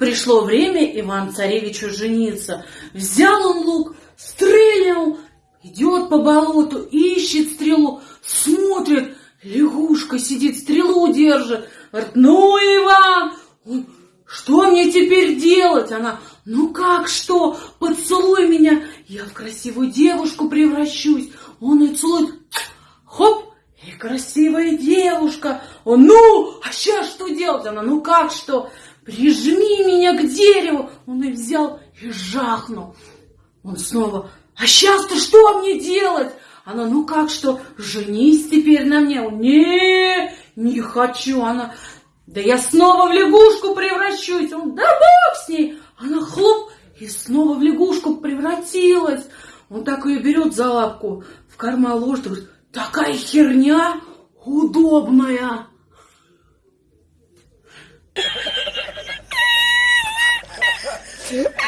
Пришло время Иван-царевичу жениться. Взял он лук, стрельнул, идет по болоту, ищет стрелу, смотрит, лягушка сидит, стрелу держит. Говорит, ну, Иван, что мне теперь делать? Она, ну как что, поцелуй меня, я в красивую девушку превращусь. Он и целует, хоп, и красивая девушка. Он, ну, а сейчас что делать? Она, ну как что? прижми меня к дереву. Он и взял и жахнул. Он снова, а сейчас-то что мне делать? Она, ну как что, женись теперь на мне. Он, не, не хочу. Она, да я снова в лягушку превращусь. Он, да бог с ней. Она хлоп и снова в лягушку превратилась. Он так ее берет за лапку, в карман ложит, говорит, такая херня удобная. Yeah.